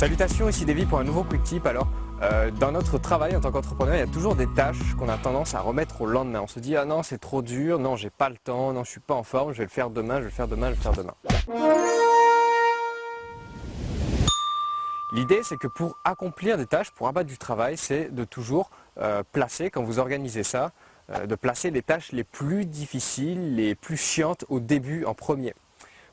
Salutations, ici Davy pour un nouveau quick tip. Alors, euh, dans notre travail en tant qu'entrepreneur, il y a toujours des tâches qu'on a tendance à remettre au lendemain. On se dit, ah non, c'est trop dur, non, j'ai pas le temps, non, je suis pas en forme, je vais le faire demain, je vais le faire demain, je vais le faire demain. L'idée, c'est que pour accomplir des tâches, pour abattre du travail, c'est de toujours euh, placer, quand vous organisez ça, euh, de placer les tâches les plus difficiles, les plus chiantes au début, en premier.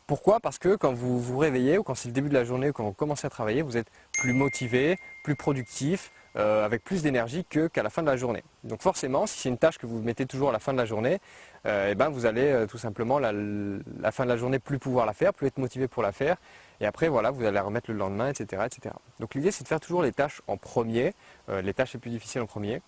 Pourquoi? Parce que quand vous vous réveillez ou quand c'est le début de la journée ou quand vous commencez à travailler, vous êtes plus motivé, plus productif, euh, avec plus d'énergie qu'à la fin de la journée. Donc forcément, si c'est une tâche que vous mettez toujours à la fin de la journée, eh ben vous allez tout simplement la, la, fin de la journée plus pouvoir la faire, plus être motivé pour la faire. Et après, voilà, vous allez la remettre le lendemain, etc. etc. Donc l'idée, c'est de faire toujours les tâches en premier, les tâches les plus difficiles en premier.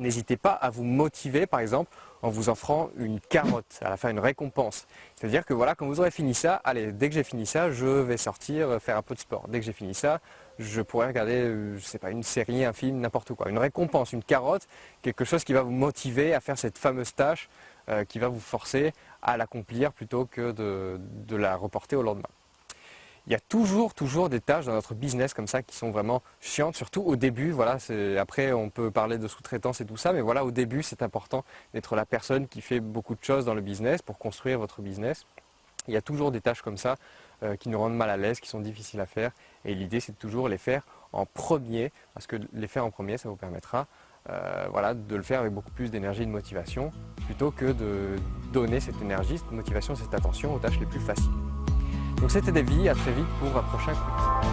N'hésitez pas à vous motiver, par exemple, en vous offrant une carotte, à la fin une récompense. C'est-à-dire que voilà, quand vous aurez fini ça, allez, dès que j'ai fini ça, je vais sortir euh, faire un peu de sport. Dès que j'ai fini ça, je pourrais regarder, euh, je sais pas, une série, un film, n'importe quoi. Une récompense, une carotte, quelque chose qui va vous motiver à faire cette fameuse tâche, euh, qui va vous forcer à l'accomplir plutôt que de la reporter au lendemain il y a toujours, toujours des tâches dans notre business comme ça qui sont vraiment chiantes, surtout au début. Voilà, après, on peut parler de sous-traitance et tout ça, mais voilà, au début, c'est important d'être la personne qui fait beaucoup de choses dans le business pour construire votre business. Il y a toujours des tâches comme ça euh, qui nous rendent mal à l'aise, qui sont difficiles à faire. Et l'idée, c'est de toujours les faire en premier, parce que les faire en premier, ça vous permettra euh, voilà, de le faire avec beaucoup plus d'énergie et de motivation, plutôt que de donner cette énergie, cette motivation, cette attention aux tâches les plus faciles. Donc c'était Davy, à très vite pour un prochain quiz.